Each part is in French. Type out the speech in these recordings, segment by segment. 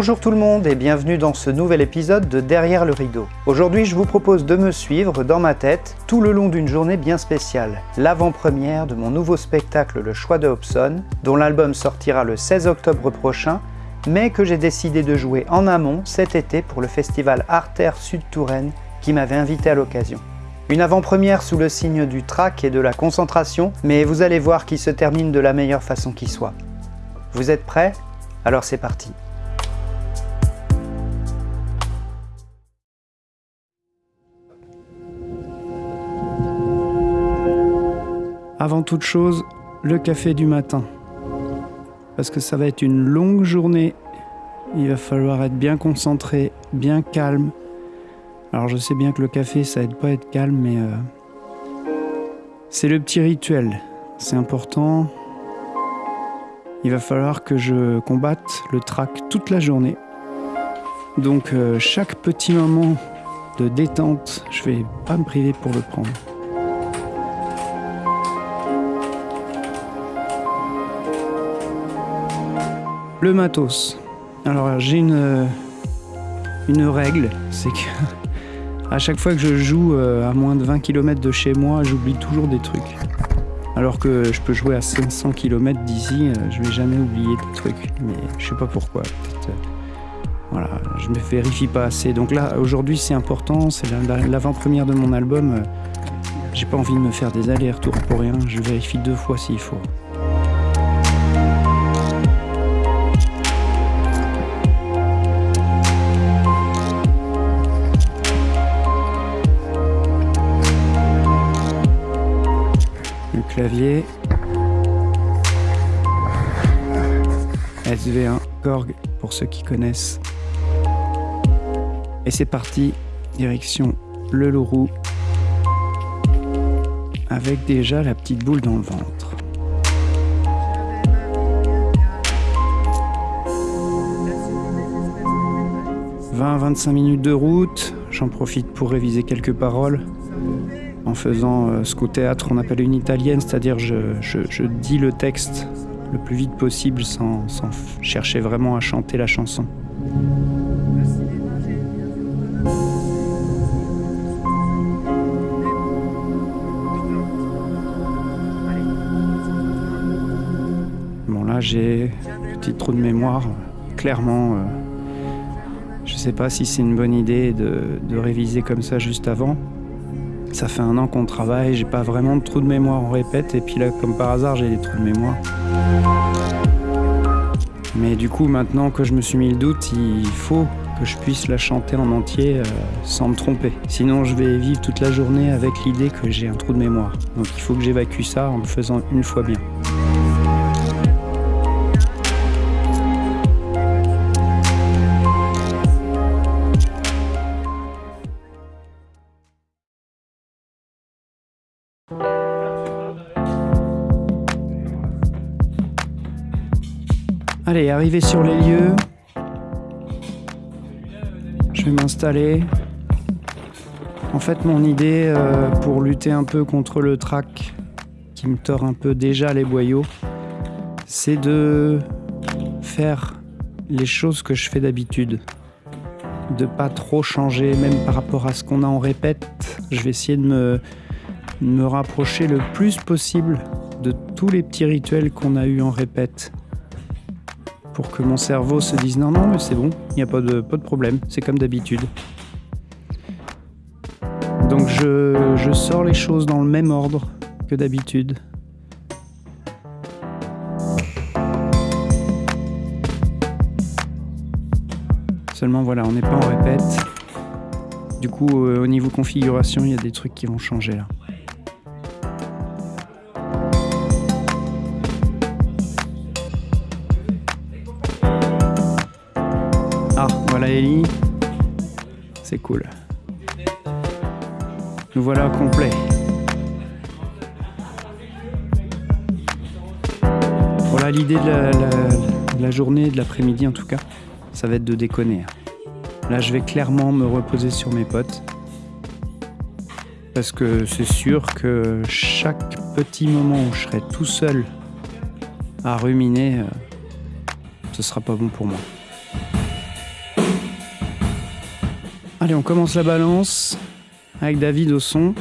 Bonjour tout le monde et bienvenue dans ce nouvel épisode de Derrière le rideau. Aujourd'hui je vous propose de me suivre dans ma tête tout le long d'une journée bien spéciale, l'avant-première de mon nouveau spectacle Le Choix de Hobson, dont l'album sortira le 16 octobre prochain, mais que j'ai décidé de jouer en amont cet été pour le festival Artère Sud Touraine qui m'avait invité à l'occasion. Une avant-première sous le signe du trac et de la concentration, mais vous allez voir qu'il se termine de la meilleure façon qui soit. Vous êtes prêts? Alors c'est parti Avant toute chose, le café du matin. Parce que ça va être une longue journée. Il va falloir être bien concentré, bien calme. Alors je sais bien que le café, ça aide pas à être calme, mais euh, c'est le petit rituel. C'est important. Il va falloir que je combatte le trac toute la journée. Donc euh, chaque petit moment de détente, je vais pas me priver pour le prendre. Le matos. Alors j'ai une, une règle, c'est que à chaque fois que je joue euh, à moins de 20 km de chez moi, j'oublie toujours des trucs. Alors que je peux jouer à 500 km d'ici, euh, je vais jamais oublier des trucs. Mais je sais pas pourquoi. Euh, voilà, je me vérifie pas assez. Donc là, aujourd'hui, c'est important. C'est l'avant-première de mon album. J'ai pas envie de me faire des allers-retours pour rien. Je vérifie deux fois s'il faut. Clavier. SV1 Korg pour ceux qui connaissent. Et c'est parti, direction le Lourou avec déjà la petite boule dans le ventre. « 20-25 minutes de route, j'en profite pour réviser quelques paroles en faisant euh, ce qu'au théâtre on appelle une italienne, c'est-à-dire je, dis le texte le plus vite possible sans, chercher vraiment à chanter la chanson. Bon là j'ai un petit trou de mémoire, clairement. Euh, je sais pas si c'est une bonne idée de réviser comme ça juste avant. Ça fait un an qu'on travaille, j'ai pas vraiment de trou de mémoire, on répète, et puis là, comme par hasard, j'ai des trous de mémoire. Mais du coup, maintenant que je me suis mis le doute, il faut que je puisse la chanter en entier euh, sans me tromper. Sinon, je vais vivre toute la journée avec l'idée que j'ai un trou de mémoire. Donc il faut que j'évacue ça en le faisant une fois bien. Allez, arrivé sur les lieux, je vais m'installer. En fait, mon idée euh, pour lutter un peu contre le trac qui me tord un peu déjà les boyaux, c'est de faire les choses que je fais d'habitude. De pas trop changer, même par rapport à ce qu'on a en répète. Je vais essayer de me, me rapprocher le plus possible de tous les petits rituels qu'on a eu en répète pour que mon cerveau se dise non, non, mais c'est bon, il n'y a pas de, problème, c'est comme d'habitude. Donc je, je sors les choses dans le même ordre que d'habitude. Seulement voilà, on n'est pas en répète. Du coup, euh, au niveau configuration, il y a des trucs qui vont changer là. C'est cool. Nous voilà complet. Voilà l'idée de la, journée, de l'après-midi en tout cas, ça va être de déconner. Là, je vais clairement me reposer sur mes potes. Parce que c'est sûr que chaque petit moment où je serai tout seul à ruminer, euh, ce sera pas bon pour moi. Allez, on commence la balance avec David au son.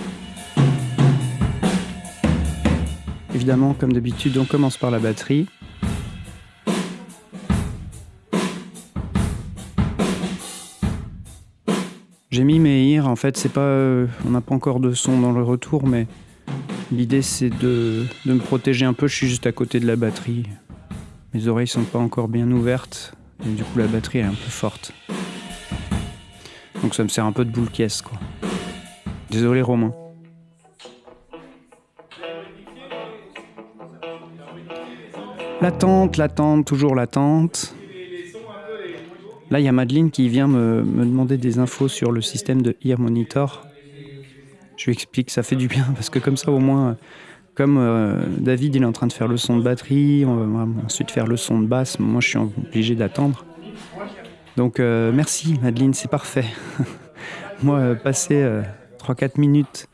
Évidemment, comme d'habitude, on commence par la batterie. J'ai mis mes ears, en fait, c'est pas, euh, on n'a pas encore de son dans le retour, mais l'idée c'est de, de, me protéger un peu. Je suis juste à côté de la batterie. Mes oreilles sont pas encore bien ouvertes, et du coup la batterie est un peu forte. Donc ça me sert un peu de boule caisse, quoi. Désolé Romain. L'attente, l'attente, toujours l'attente. Là, il y a Madeleine qui vient me, demander des infos sur le système de Ear Monitor. Je lui explique, ça fait du bien, parce que comme ça, au moins, comme euh, David il est en train de faire le son de batterie, on va ensuite faire le son de basse, moi je suis obligé d'attendre. Donc euh, merci Madeleine, c'est parfait. moi, euh, passer 3-4 minutes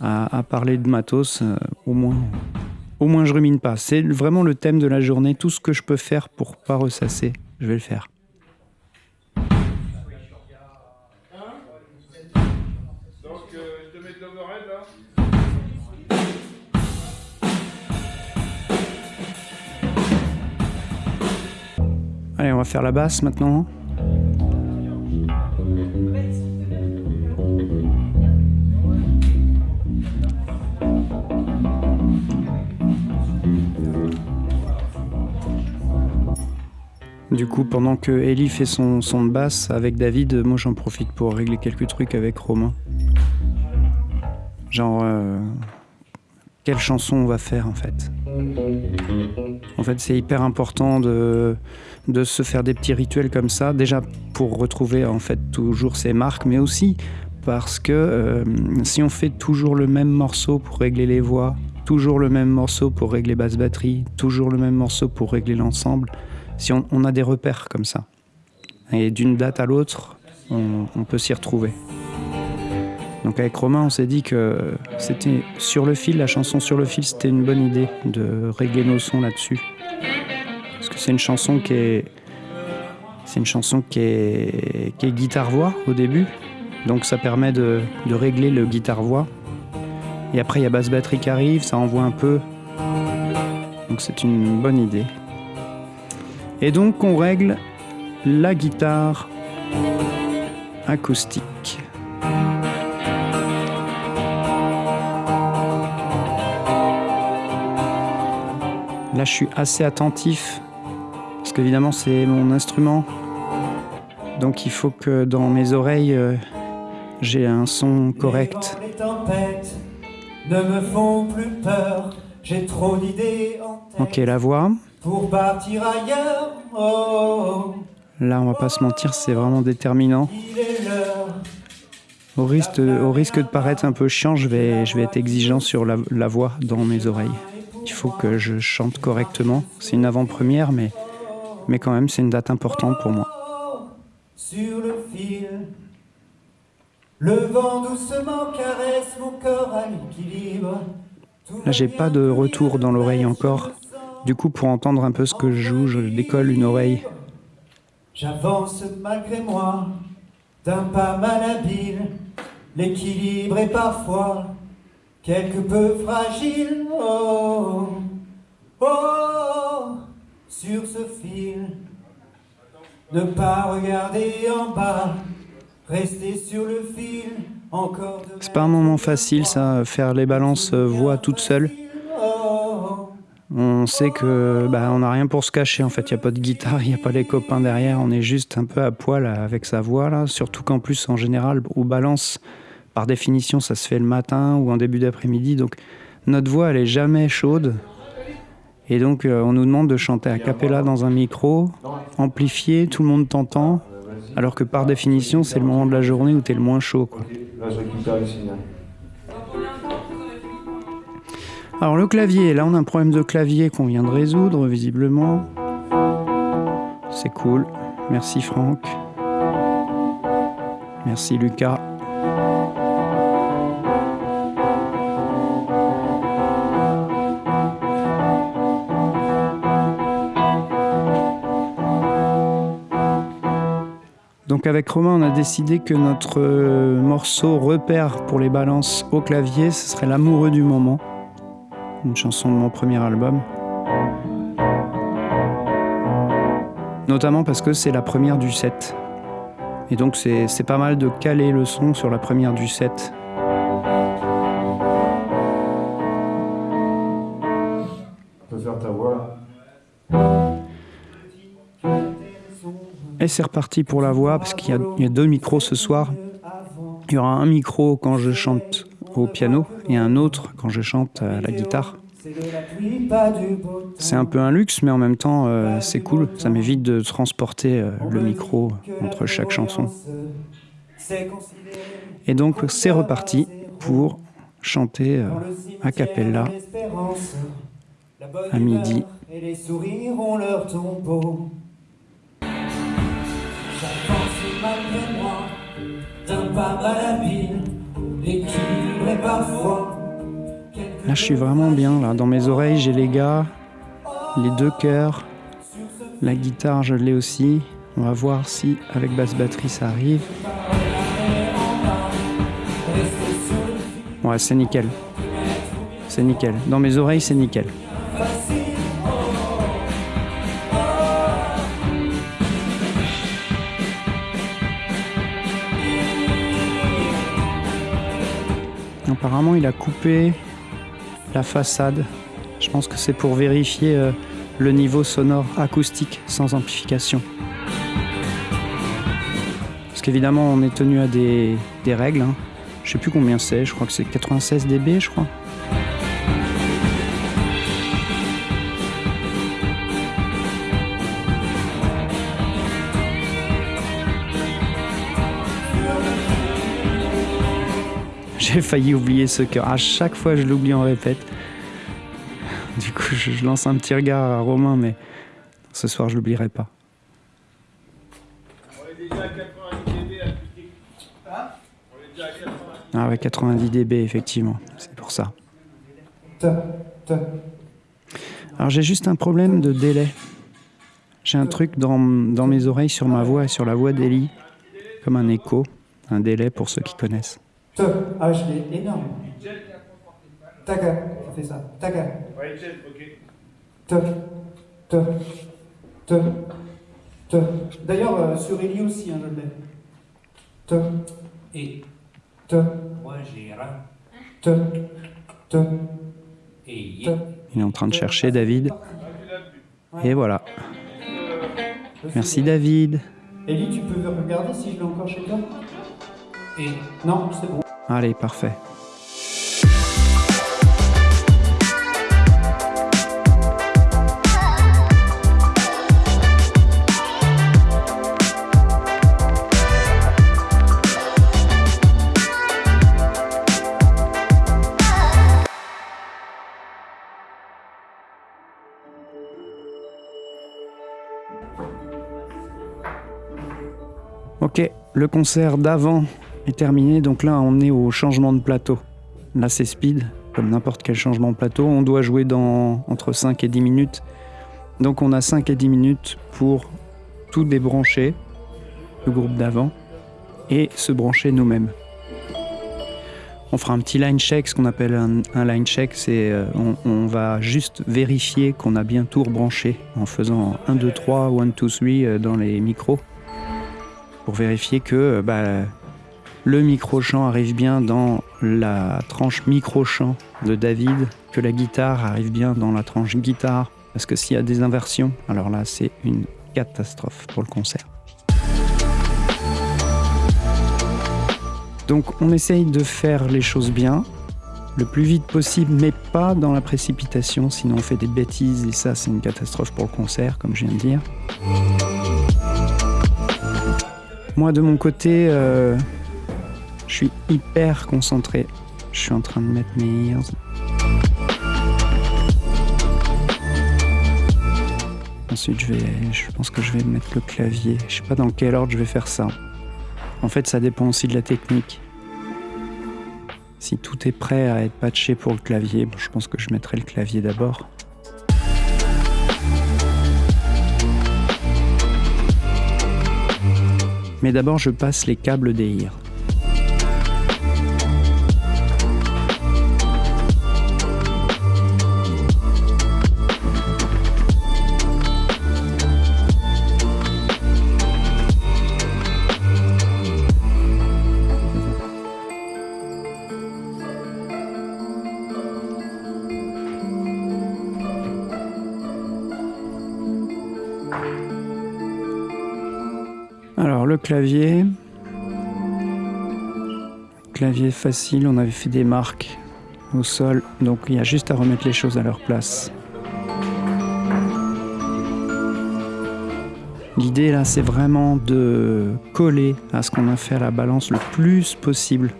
à, parler de matos, au moins au moins je rumine pas. C'est vraiment le thème de la journée. Tout ce que je peux faire pour pas ressasser, je vais le faire. Allez, on va faire la basse maintenant. Du coup, pendant que Ellie fait son son de basse avec David, moi j'en profite pour régler quelques trucs avec Romain. Genre, euh, quelle chanson on va faire en fait? En fait, c'est hyper important de, de se faire des petits rituels comme ça, déjà pour retrouver en fait toujours ses marques, mais aussi parce que euh, si on fait toujours le même morceau pour régler les voix, toujours le même morceau pour régler basse batterie, toujours le même morceau pour régler l'ensemble, si on, a des repères comme ça. Et d'une date à l'autre, on, peut s'y retrouver. Donc avec Romain, on s'est dit que c'était sur le fil, la chanson sur le fil, c'était une bonne idée de régler nos sons là-dessus. Parce que c'est une chanson qui est... C'est une chanson qui est, guitare-voix au début. Donc ça permet de, de régler le guitare-voix. Et après, il y a basse batterie qui arrive, ça envoie un peu. Donc c'est une bonne idée. Et donc on règle la guitare acoustique. Là je suis assez attentif parce qu'évidemment c'est mon instrument. Donc il faut que dans mes oreilles euh, j'ai un son correct. Les tempêtes ne me font plus peur, j'ai trop d'idées en tête. Ok la voix. Pour partir ailleurs, oh, Là, on va pas se mentir, c'est vraiment déterminant. Au risque, de, au risque de paraître un peu chiant, je vais, je vais être exigeant sur la, la voix dans mes oreilles. Il faut que je chante correctement. C'est une avant-première, mais, mais quand même, c'est une date importante pour moi. Sur le fil, le vent doucement caresse mon corps à l'équilibre. Là, j'ai pas de retour dans l'oreille encore. Du coup, pour entendre un peu ce que je joue, je décolle une oreille. J'avance malgré moi, d'un pas mal habile. L'équilibre est parfois quelque peu fragile. Oh, oh, sur ce fil. Ne pas regarder en bas, rester sur le fil. C'est pas un moment facile, ça, faire les balances euh, voix toute seule. On sait que bah, on n'a rien pour se cacher en fait. Il n'y a pas de guitare, il n'y a pas les copains derrière. On est juste un peu à poil avec sa voix là. Surtout qu'en plus en général au balance, par définition, ça se fait le matin ou en début d'après-midi. Donc notre voix elle est jamais chaude. Et donc euh, on nous demande de chanter à cappella dans un micro, amplifié, tout le monde t'entend. Alors que par définition c'est le moment de la journée où tu es le moins chaud. Alors le clavier, là on a un problème de clavier qu'on vient de résoudre visiblement. C'est cool. Merci Franck. Merci Lucas. Donc avec Romain, on a décidé que notre euh, morceau repère pour les balances au clavier, ce serait L'amoureux du moment, une chanson de mon premier album. Notamment parce que c'est la première du set. Et donc c'est pas mal de caler le son sur la première du set. On peut faire ta voix Et c'est reparti pour la voix, parce qu'il y, a deux micros ce soir. Il y aura un micro quand je chante au piano et un autre quand je chante à la guitare. C'est un peu un luxe, mais en même temps, euh, c'est cool. Ça m'évite de transporter euh, le micro entre chaque chanson. Et donc, c'est reparti pour chanter euh, a cappella à midi. Et les sourires ont leur tombeau. Là, je suis vraiment bien. Là, dans mes oreilles, j'ai les gars, les deux chœurs, la guitare, je l'ai aussi. On va voir si avec basse batterie ça arrive. Ouais, c'est nickel. C'est nickel. Dans mes oreilles, c'est nickel. Apparemment, il a coupé la façade. Je pense que c'est pour vérifier euh, le niveau sonore acoustique sans amplification. Parce qu'évidemment, on est tenu à des, règles. Hein. Je sais plus combien c'est, je crois que c'est 96 dB, je crois. J'ai failli oublier ce cœur. À chaque fois, je l'oublie en répète. Du coup, je, lance un petit regard à Romain, mais ce soir, je l'oublierai pas. On est déjà à 90 dB On est déjà à 90 Ah ouais, 90 dB, effectivement. C'est pour ça. Alors, j'ai juste un problème de délai. J'ai un truc dans, dans mes oreilles sur ma voix et sur la voix d'Eli, comme un écho, un délai pour ceux qui connaissent. Te, ah, je l'ai énorme. Taga, ça fait ça. Taga. Ouais, ok. Te, te, te, te. D'ailleurs, euh, sur Eli aussi, hein, je l'ai. Te. Et. Te. Moi, j'ai rien. Te. Te. Et. Il est en train de chercher David. Et voilà. Merci David. Eli, tu peux regarder si je l'ai encore chez toi? Non, c'est bon. Allez, parfait. Ok, le concert d'avant est terminé. Donc là, on est au changement de plateau. Là, c'est speed, comme n'importe quel changement de plateau. On doit jouer dans entre 5 et 10 minutes. Donc on a 5 et 10 minutes pour tout débrancher, le groupe d'avant, et se brancher nous-mêmes. On fera un petit line check, ce qu'on appelle un, line check, c'est euh, on, va juste vérifier qu'on a bien tout rebranché en faisant 1, 2, 3, 1, 2, 3 dans les micros pour vérifier que euh, bah, le micro-chant arrive bien dans la tranche micro-chant de David, que la guitare arrive bien dans la tranche guitare, parce que s'il y a des inversions, alors là c'est une catastrophe pour le concert. Donc on essaye de faire les choses bien, le plus vite possible, mais pas dans la précipitation, sinon on fait des bêtises et ça c'est une catastrophe pour le concert, comme je viens de dire. Moi de mon côté, euh, je suis hyper concentré. Je suis en train de mettre mes ears. Ensuite, je, vais, je pense que je vais mettre le clavier. Je sais pas dans quel ordre je vais faire ça. En fait, ça dépend aussi de la technique. Si tout est prêt à être patché pour le clavier, je pense que je mettrai le clavier d'abord. Mais d'abord, je passe les câbles d'EIR. Alors le clavier, clavier facile, on avait fait des marques au sol, donc il y a juste à remettre les choses à leur place. L'idée là, c'est vraiment de coller à ce qu'on a fait à la balance le plus possible,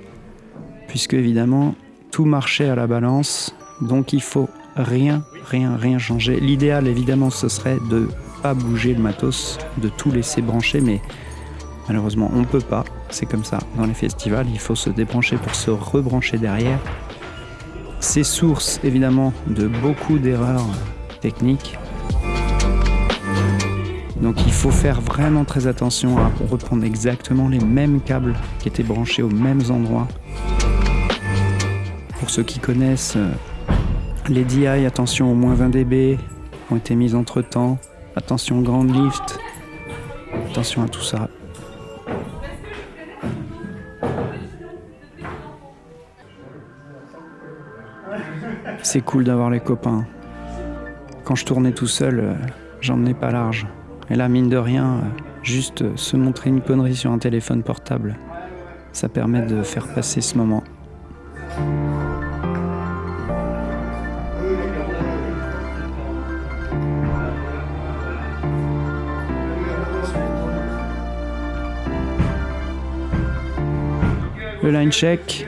puisque évidemment tout marchait à la balance, donc il faut rien, rien, rien changer. L'idéal évidemment, ce serait de pas bouger le matos, de tout laisser brancher, mais malheureusement on peut pas. C'est comme ça dans les festivals, il faut se débrancher pour se rebrancher derrière. C'est source évidemment de beaucoup d'erreurs techniques. Donc il faut faire vraiment très attention à reprendre exactement les mêmes câbles qui étaient branchés aux mêmes endroits. Pour ceux qui connaissent euh, les DI, attention au moins 20 dB ont été mises entre temps. Attention grand lift. Attention à tout ça. C'est cool d'avoir les copains. Quand je tournais tout seul, euh, j'en ai pas large. Et là, mine de rien, euh, juste euh, se montrer une connerie sur un téléphone portable, ça permet de faire passer ce moment. Le line check.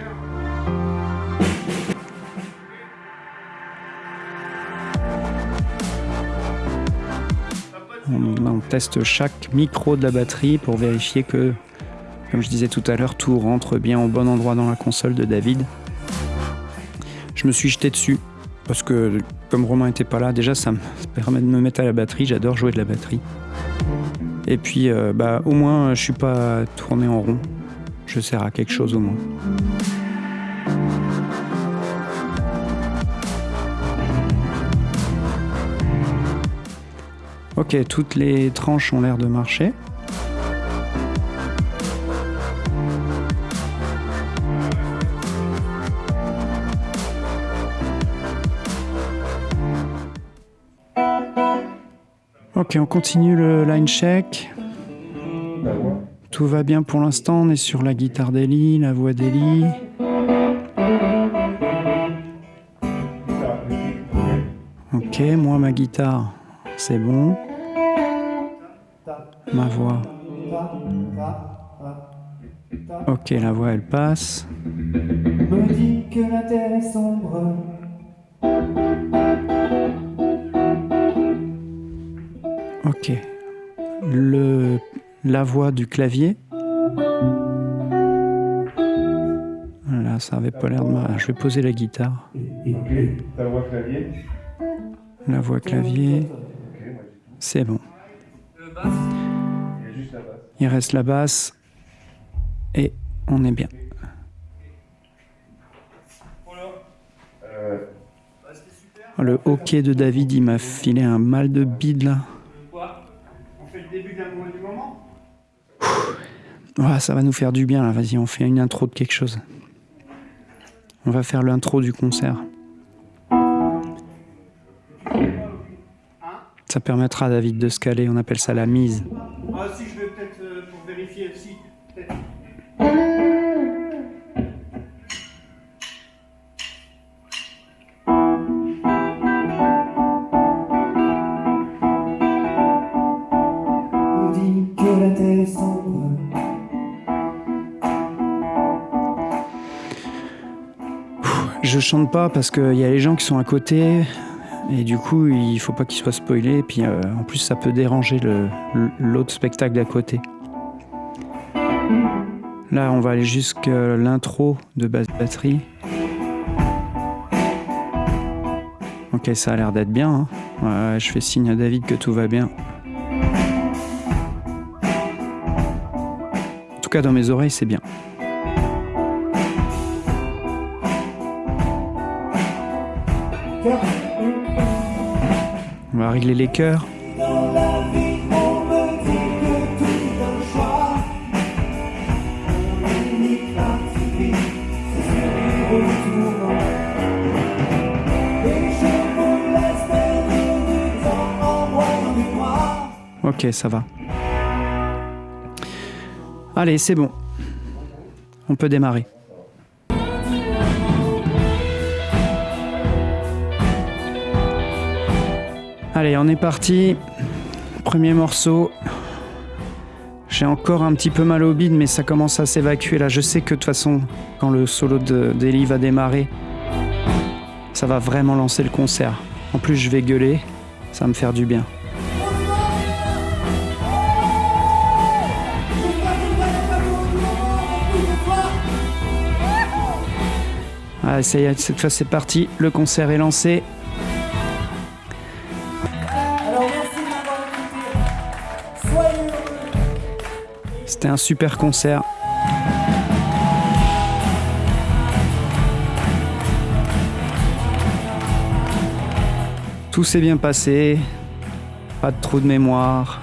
Teste chaque micro de la batterie pour vérifier que, comme je disais tout à l'heure, tout rentre bien au bon endroit dans la console de David. Je me suis jeté dessus parce que comme Romain n'était pas là, déjà ça me permet de me mettre à la batterie. J'adore jouer de la batterie. Et puis, euh, bah, au moins, je suis pas tourné en rond. Je sers à quelque chose au moins. Ok, toutes les tranches ont l'air de marcher. Ok, on continue le line check. Tout va bien pour l'instant, on est sur la guitare d'Eli, la voix d'Eli. Ok, moi ma guitare, c'est bon. Ma voix. Ok, la voix elle passe. Me dit que la terre est sombre. Ok. Le, la voix du clavier. Là, ça avait pas l'air de mal. Je vais poser la guitare. Ta voix clavier La voix clavier. C'est bon. Il reste la basse. Et on est bien. Le hockey de David, il m'a filé un mal de bide là. On Ah, ça va nous faire du bien là. Vas-y, on fait une intro de quelque chose. On va faire l'intro du concert. Ça permettra à David de se caler. On appelle ça la mise. Je chante pas parce qu'il y a les gens qui sont à côté. Et du coup, il faut pas qu'ils soient spoilés. Et puis euh, en plus, ça peut déranger l'autre spectacle d'à côté. Là, on va aller jusqu'à l'intro de basse batterie. Ok, ça a l'air d'être bien. hein. Je fais signe à David que tout va bien. cas, dans mes oreilles, c'est bien. Temps en voyant du noir. Ok, ça va. Allez, c'est bon. On peut démarrer. Allez, on est parti. Premier morceau. J'ai encore un petit peu mal au bide, mais ça commence à s'évacuer là. Je sais que de toute façon, quand le solo de- d'Eli va démarrer, ça va vraiment lancer le concert. En plus, je vais gueuler, ça va me faire du bien. Allez, ça y est, cette fois c'est parti. Le concert est lancé. C'était un super concert. Tout s'est bien passé, pas de trou de mémoire.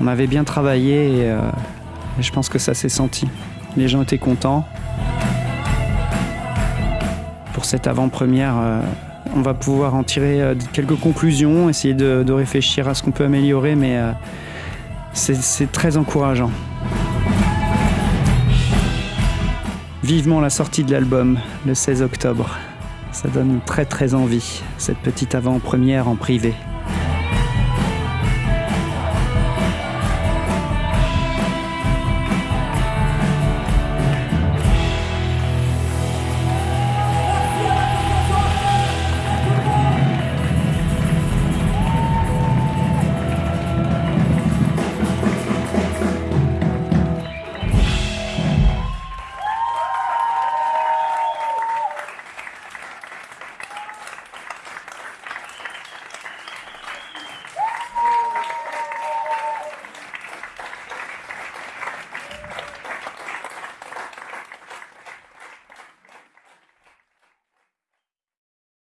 On avait bien travaillé et, euh, je pense que ça s'est senti. Les gens étaient contents. Pour cette avant-première, euh, on va pouvoir en tirer euh, quelques conclusions, essayer de, de réfléchir à ce qu'on peut améliorer, mais c'est très encourageant. Vivement la sortie de l'album le 16 octobre. Ça donne très très envie, cette petite avant-première en privé.